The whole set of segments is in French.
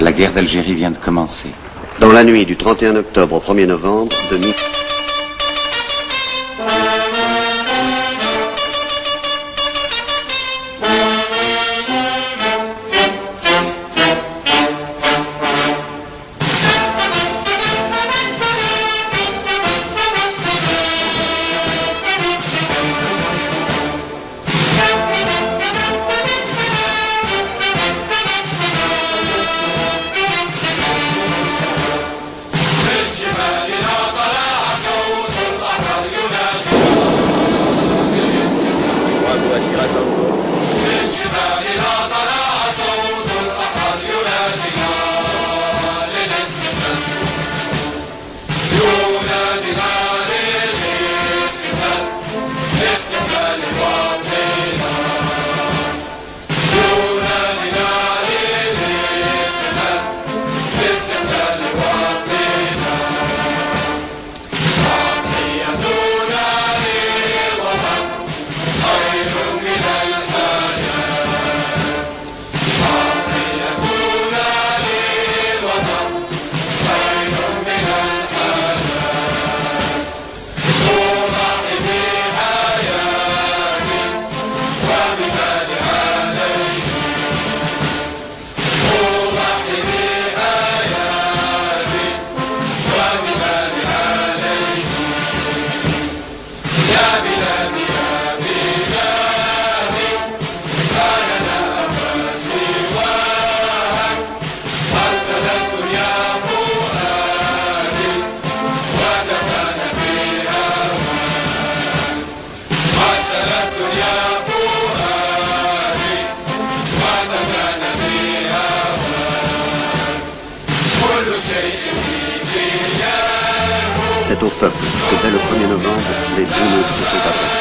La guerre d'Algérie vient de commencer. Dans la nuit du 31 octobre au 1er novembre, de au peuple que dès le 1er novembre, les deux mots se sont.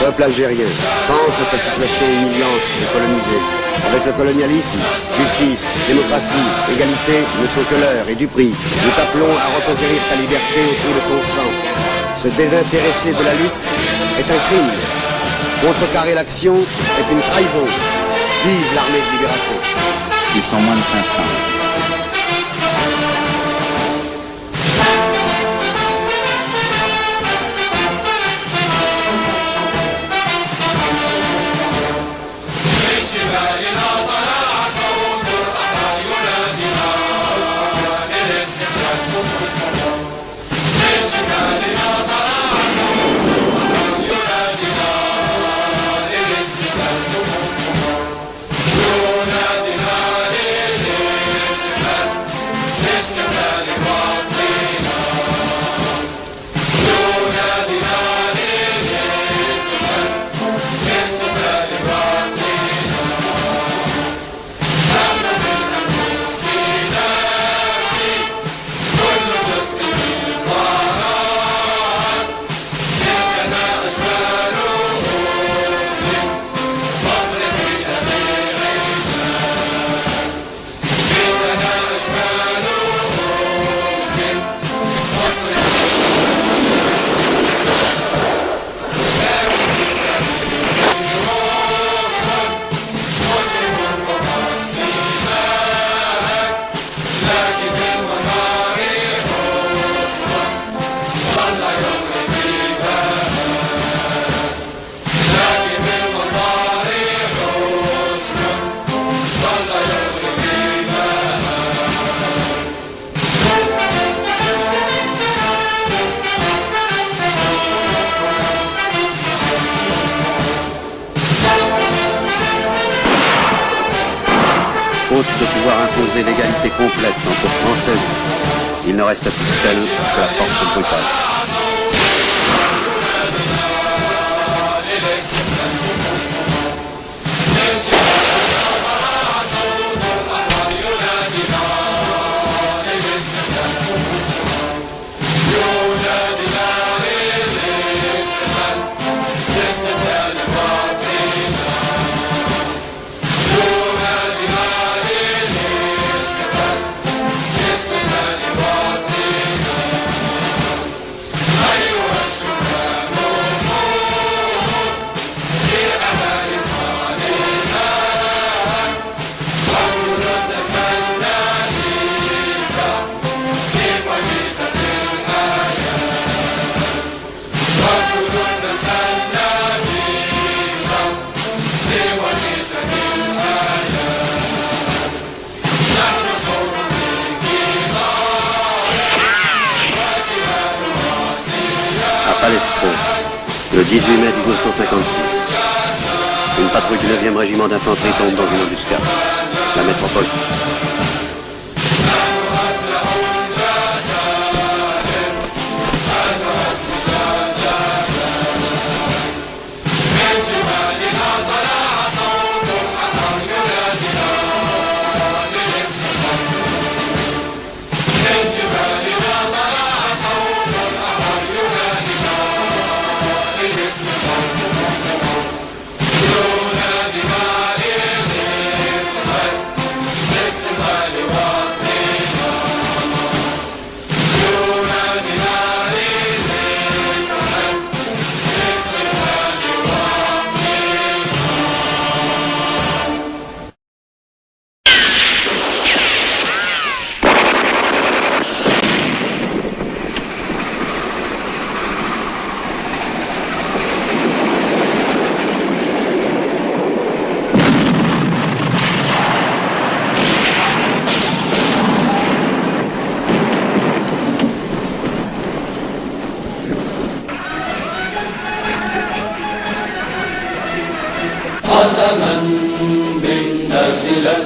Peuple algérien, pense à cette situation humiliante des colonisés. Avec le colonialisme, justice, démocratie, égalité ne sont que l'heure et du prix. Nous t'appelons à reconquérir ta liberté au prix de ton. Se désintéresser de la lutte est un crime. Contrecarrer l'action est une trahison. Vive l'armée de libération. Ils sont moins de 500. l'égalité complète entre Français Il ne reste plus celle que la force brutale. Palestro, le 18 mai 1956. Une patrouille du 9e régiment d'infanterie tombe dans une embuscade. La métropole.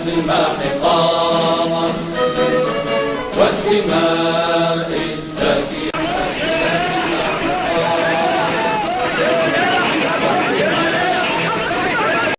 بالماء قامت والدماء